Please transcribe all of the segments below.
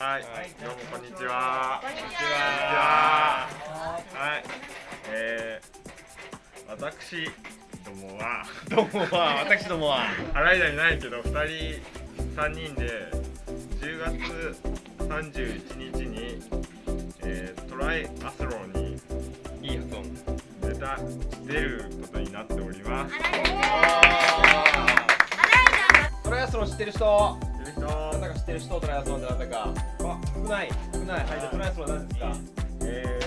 はい、どうもこんにちは。こんにちは。は。い、えー、私どもは。どうもは。私どもは。洗い台ないけど二人三人で10月31日に、えー、トライアスロンに。いい発音。出た出ることになっております。トライアスロン知ってる人知ってる人なんだか知ってる人トライアスロンってなんだか。あ少ない。少ない。はい。じゃあトライアスロンなんですか？え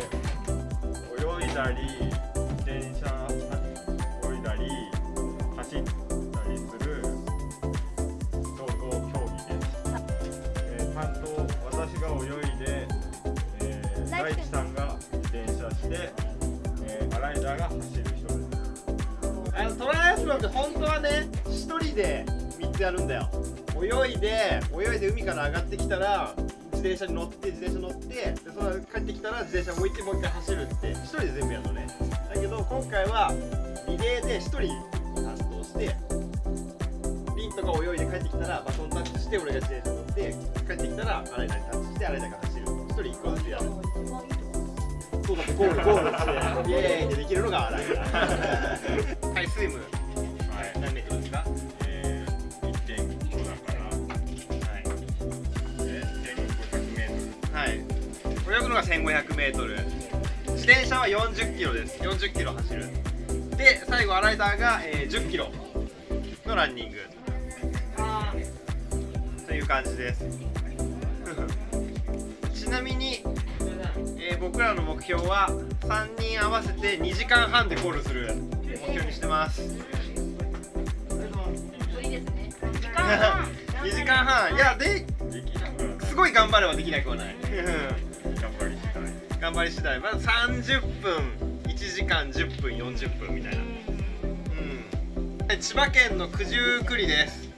ー、泳いだり自転車泳いだり走ったりする総合競技です、えー、担当私が泳いで、えー、大地さんが自転車して、えー、アライダーが走る人です。あのトライアスロンって本当はね一人で3つやるんだよ泳いで泳いで海から上がってきたら自転車に乗って自転車乗ってでその帰ってきたら自転車置いてもう一回走るって一人で全部やるのね。だけど今回はリレーで一人担当してリンとか泳いで帰ってきたらバトンタッチして俺が自転車乗って帰ってきたら洗い台にタッチして洗い台が走る。一人一個ずつやる。そうだってゴールゴールしてイエーイってできるのが洗い台泳ぐのが 1500m 自転車は40キロです。40キロ走る。で最後アライダーが、えー、10キロのランニング。という感じです。ちなみに、えー僕らの目標は3人合わせて2時間半でゴールする目標にしてます。2時間半 いやでトルできなくはすごい頑張ればできなくはない 頑張り次第頑張り次第。まあ30分1時間10分40分みたいな。うん。千葉県の九十九里です。